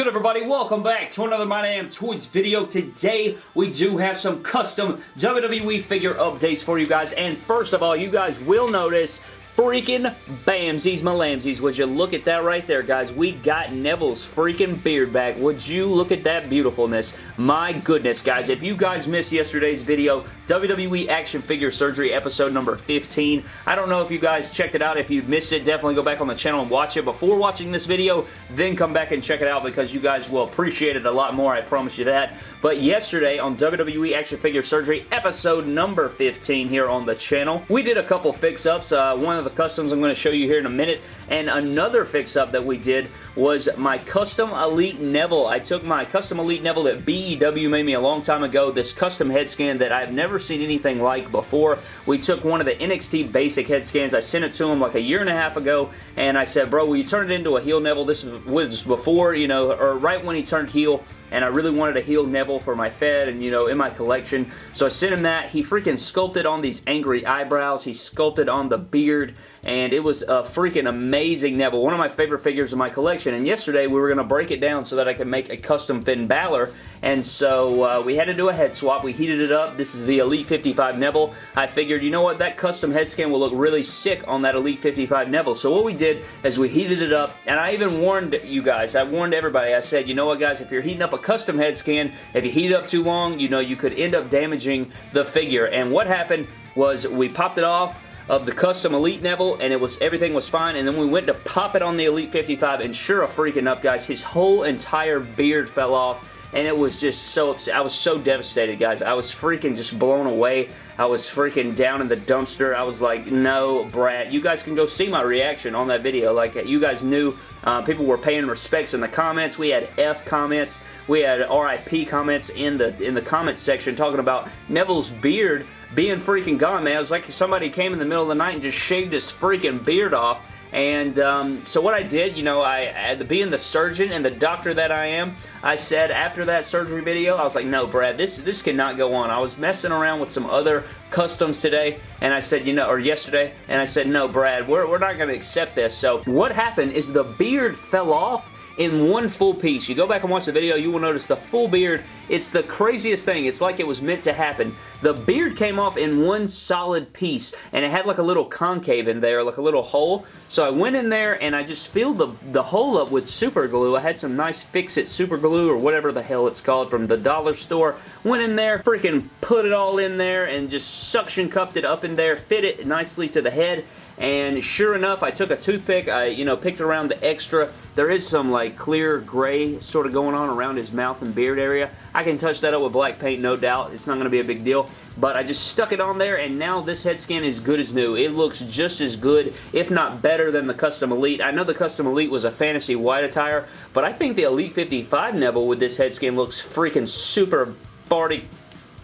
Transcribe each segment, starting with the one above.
good everybody? Welcome back to another My Damn Toys video. Today we do have some custom WWE figure updates for you guys and first of all you guys will notice freaking Bamsies Malamsies. Would you look at that right there, guys? We got Neville's freaking beard back. Would you look at that beautifulness? My goodness, guys. If you guys missed yesterday's video, WWE Action Figure Surgery episode number 15. I don't know if you guys checked it out. If you missed it, definitely go back on the channel and watch it before watching this video. Then come back and check it out because you guys will appreciate it a lot more. I promise you that. But yesterday on WWE Action Figure Surgery episode number 15 here on the channel, we did a couple fix-ups. Uh, one of the customs I'm going to show you here in a minute. And another fix-up that we did was my Custom Elite Neville. I took my Custom Elite Neville that BEW made me a long time ago, this custom head scan that I've never seen anything like before. We took one of the NXT basic head scans. I sent it to him like a year and a half ago, and I said, bro, will you turn it into a heel Neville? This was before, you know, or right when he turned heel, and I really wanted a heel Neville for my Fed and, you know, in my collection. So I sent him that. He freaking sculpted on these angry eyebrows. He sculpted on the beard, and it was a freaking amazing Neville. One of my favorite figures in my collection, and yesterday we were going to break it down so that I could make a custom Finn Balor, and so uh, we had to do a head swap. We heated it up. This is the Elite 55 Neville. I figured, you know what, that custom head scan will look really sick on that Elite 55 Neville. So what we did is we heated it up, and I even warned you guys, I warned everybody, I said, you know what guys, if you're heating up a custom head scan, if you heat it up too long, you know, you could end up damaging the figure. And what happened was we popped it off, of the custom Elite Neville, and it was everything was fine, and then we went to pop it on the Elite 55, and sure a freaking enough, guys, his whole entire beard fell off, and it was just so upset. I was so devastated, guys. I was freaking just blown away. I was freaking down in the dumpster. I was like, no, Brad. You guys can go see my reaction on that video. Like, you guys knew uh, people were paying respects in the comments. We had F comments. We had RIP comments in the in the comments section talking about Neville's beard being freaking gone, man. It was like somebody came in the middle of the night and just shaved his freaking beard off and um, so what I did, you know, I, being the surgeon and the doctor that I am, I said after that surgery video, I was like, no, Brad, this this cannot go on. I was messing around with some other customs today, and I said, you know, or yesterday, and I said, no, Brad, we're, we're not going to accept this. So what happened is the beard fell off in one full piece. You go back and watch the video, you will notice the full beard. It's the craziest thing. It's like it was meant to happen. The beard came off in one solid piece, and it had like a little concave in there, like a little hole. So I went in there, and I just filled the, the hole up with super glue. I had some nice Fix-It super glue, or whatever the hell it's called, from the dollar store. Went in there, freaking put it all in there, and just suction cupped it up in there, fit it nicely to the head, and sure enough, I took a toothpick, I, you know, picked around the extra. There is some, like, clear gray sort of going on around his mouth and beard area. I can touch that up with black paint, no doubt. It's not going to be a big deal. But I just stuck it on there, and now this head scan is good as new. It looks just as good, if not better than the Custom Elite. I know the Custom Elite was a fantasy white attire, but I think the Elite 55 Neville with this head scan looks freaking super farty,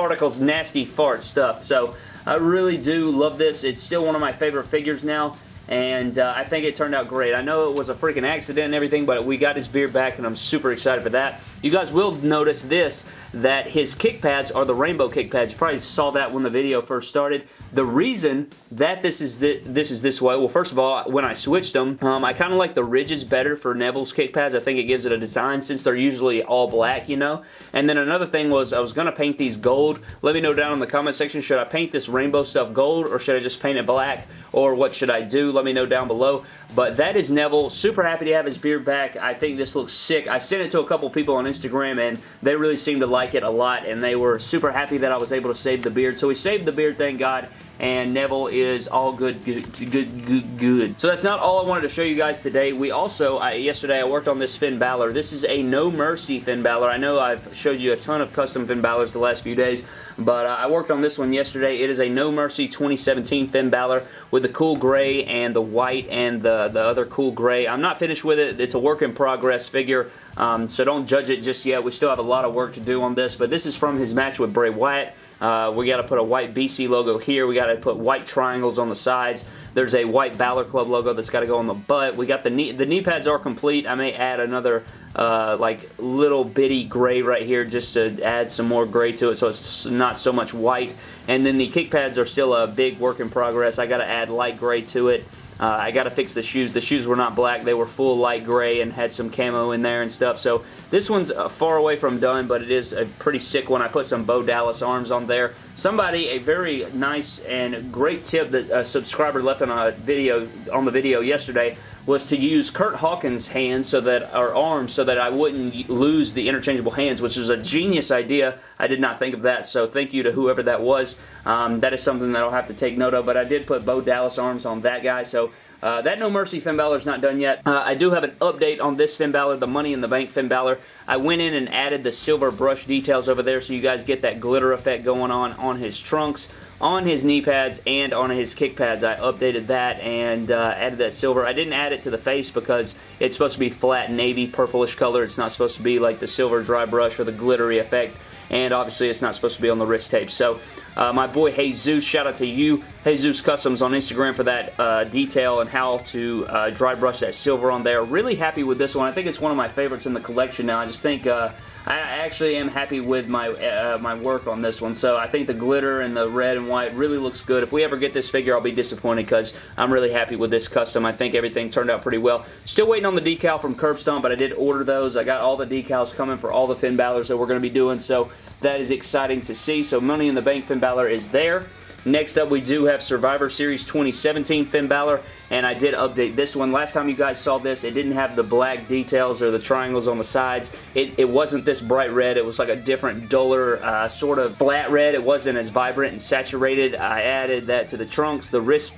farticles, nasty fart stuff. So I really do love this. It's still one of my favorite figures now and uh, I think it turned out great. I know it was a freaking accident and everything, but we got his beard back, and I'm super excited for that. You guys will notice this, that his kick pads are the rainbow kick pads. You probably saw that when the video first started. The reason that this is th this is this way, well, first of all, when I switched them, um, I kind of like the ridges better for Neville's kick pads. I think it gives it a design since they're usually all black, you know? And then another thing was I was going to paint these gold. Let me know down in the comment section, should I paint this rainbow stuff gold or should I just paint it black? Or what should I do? Let me know down below. But that is Neville. Super happy to have his beard back. I think this looks sick. I sent it to a couple people on Instagram and they really seemed to like it a lot and they were super happy that I was able to save the beard. So we saved the beard, thank God and Neville is all good, good, good, good, good. So that's not all I wanted to show you guys today. We also, I, yesterday I worked on this Finn Balor. This is a No Mercy Finn Balor. I know I've showed you a ton of custom Finn Balors the last few days, but uh, I worked on this one yesterday. It is a No Mercy 2017 Finn Balor with the cool gray and the white and the, the other cool gray. I'm not finished with it. It's a work in progress figure, um, so don't judge it just yet. We still have a lot of work to do on this, but this is from his match with Bray Wyatt. Uh, we got to put a white BC logo here. We got to put white triangles on the sides. There's a white Balor Club logo that's got to go on the butt. We got the knee, the knee pads are complete. I may add another uh, like little bitty gray right here just to add some more gray to it so it's not so much white. And then the kick pads are still a big work in progress. I got to add light gray to it. Uh, I got to fix the shoes. The shoes were not black. They were full light gray and had some camo in there and stuff. So this one's uh, far away from done, but it is a pretty sick one. I put some Bo Dallas arms on there. Somebody, a very nice and great tip that a subscriber left on a video on the video yesterday was to use Curt Hawkins' hands so that, our arms, so that I wouldn't lose the interchangeable hands, which is a genius idea. I did not think of that, so thank you to whoever that was. Um, that is something that I'll have to take note of, but I did put Bo Dallas arms on that guy, so uh, that No Mercy Finn Balor's not done yet. Uh, I do have an update on this Finn Balor, the Money in the Bank Finn Balor. I went in and added the silver brush details over there so you guys get that glitter effect going on on his trunks, on his knee pads, and on his kick pads. I updated that and uh, added that silver. I didn't add it to the face because it's supposed to be flat navy purplish color. It's not supposed to be like the silver dry brush or the glittery effect and obviously it's not supposed to be on the wrist tape. So uh, my boy Jesus, shout out to you, Jesus Customs on Instagram for that uh, detail and how to uh, dry brush that silver on there. Really happy with this one. I think it's one of my favorites in the collection now. I just think uh, I actually am happy with my uh, my work on this one. So I think the glitter and the red and white really looks good. If we ever get this figure, I'll be disappointed because I'm really happy with this custom. I think everything turned out pretty well. Still waiting on the decal from Curb Stomp, but I did order those. I got all the decals coming for all the Finn Balor's that we're going to be doing. So that is exciting to see. So Money in the Bank Finn Balor is there. Next up, we do have Survivor Series 2017 Finn Balor, and I did update this one. Last time you guys saw this, it didn't have the black details or the triangles on the sides. It, it wasn't this bright red. It was like a different, duller, uh, sort of flat red. It wasn't as vibrant and saturated. I added that to the trunks, the wrist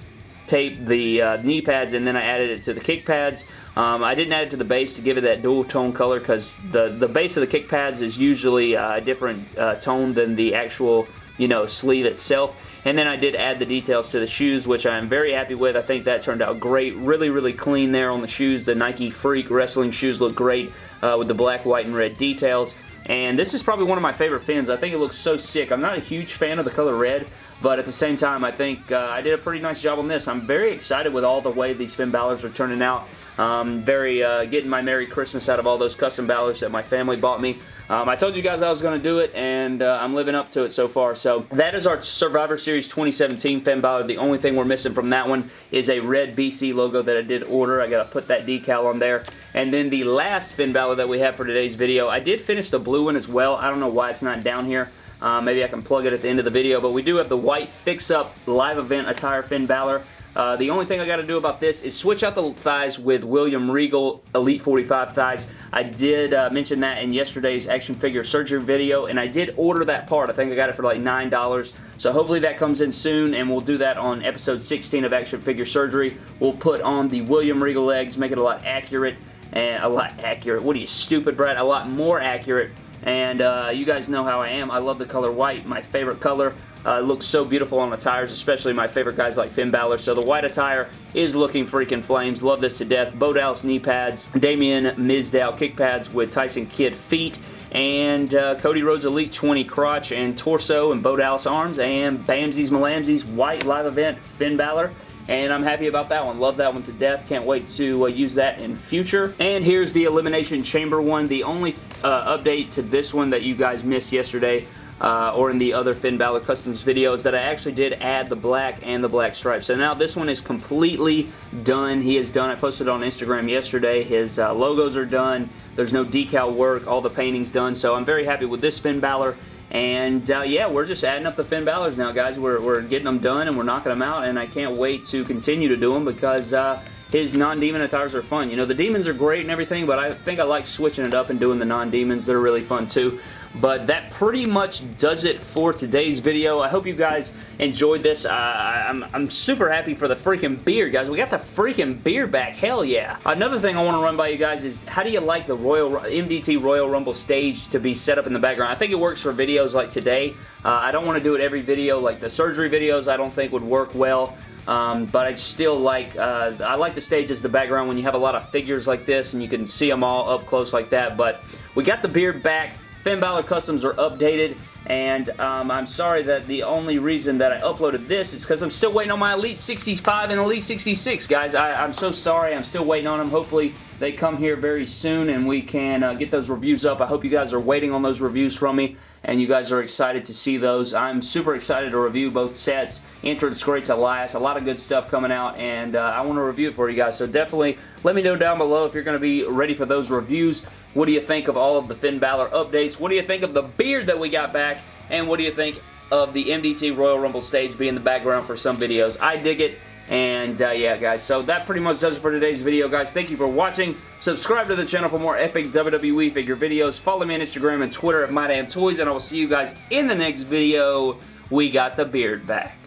tape, the uh, knee pads, and then I added it to the kick pads. Um, I didn't add it to the base to give it that dual tone color because the, the base of the kick pads is usually uh, a different uh, tone than the actual you know, sleeve itself. And then I did add the details to the shoes, which I'm very happy with. I think that turned out great. Really, really clean there on the shoes. The Nike Freak wrestling shoes look great uh, with the black, white, and red details. And this is probably one of my favorite fins. I think it looks so sick. I'm not a huge fan of the color red, but at the same time, I think uh, I did a pretty nice job on this. I'm very excited with all the way these Finn Balor's are turning out. Um, very uh, getting my Merry Christmas out of all those custom Balor's that my family bought me. Um, I told you guys I was going to do it, and uh, I'm living up to it so far. So that is our Survivor Series 2017 Finn Balor. The only thing we're missing from that one is a red BC logo that I did order. I got to put that decal on there. And then the last Finn Balor that we have for today's video, I did finish the blue one as well. I don't know why it's not down here. Uh, maybe I can plug it at the end of the video, but we do have the white fix-up live event attire Finn Balor. Uh, the only thing I got to do about this is switch out the thighs with William Regal Elite 45 thighs. I did uh, mention that in yesterday's action figure surgery video, and I did order that part. I think I got it for like $9. So hopefully that comes in soon, and we'll do that on episode 16 of action figure surgery. We'll put on the William Regal legs, make it a lot accurate, and a lot accurate. What are you, stupid, Brad? A lot more accurate. And uh, you guys know how I am. I love the color white, my favorite color. Uh, looks so beautiful on the tires, especially my favorite guys like Finn Balor. So the white attire is looking freaking flames. Love this to death. Bo Dallas knee pads, Damien Mizdow kick pads with Tyson Kidd feet, and uh, Cody Rhodes Elite 20 crotch and torso and Bo Dallas arms, and Bamsies Malamsies white live event Finn Balor and I'm happy about that one. Love that one to death. Can't wait to uh, use that in future. And here's the Elimination Chamber one. The only uh, update to this one that you guys missed yesterday uh, or in the other Finn Balor Customs videos that I actually did add the black and the black stripes. So now this one is completely done. He is done. I posted on Instagram yesterday. His uh, logos are done. There's no decal work. All the painting's done. So I'm very happy with this Finn Balor. And uh, yeah, we're just adding up the Finn Balor's now, guys. We're, we're getting them done and we're knocking them out. And I can't wait to continue to do them because uh, his non-demon attires are fun. You know, the demons are great and everything, but I think I like switching it up and doing the non-demons. They're really fun too. But that pretty much does it for today's video. I hope you guys enjoyed this. Uh, I'm, I'm super happy for the freaking beard, guys. We got the freaking beard back. Hell yeah. Another thing I want to run by you guys is how do you like the Royal MDT Royal Rumble stage to be set up in the background? I think it works for videos like today. Uh, I don't want to do it every video. Like the surgery videos I don't think would work well. Um, but I still like, uh, I like the stage as the background when you have a lot of figures like this and you can see them all up close like that. But we got the beard back. Finn Balor Customs are updated, and um, I'm sorry that the only reason that I uploaded this is because I'm still waiting on my Elite 65 and Elite 66, guys. I, am so sorry. I'm still waiting on them. Hopefully they come here very soon and we can uh, get those reviews up. I hope you guys are waiting on those reviews from me and you guys are excited to see those. I'm super excited to review both sets. Entrance Greats Elias, a lot of good stuff coming out, and uh, I want to review it for you guys. So definitely let me know down below if you're going to be ready for those reviews. What do you think of all of the Finn Balor updates? What do you think of the beard that we got back? And what do you think of the MDT Royal Rumble stage being the background for some videos? I dig it. And uh, yeah, guys, so that pretty much does it for today's video, guys. Thank you for watching. Subscribe to the channel for more epic WWE figure videos. Follow me on Instagram and Twitter at MyDamnToys, and I will see you guys in the next video. We got the beard back.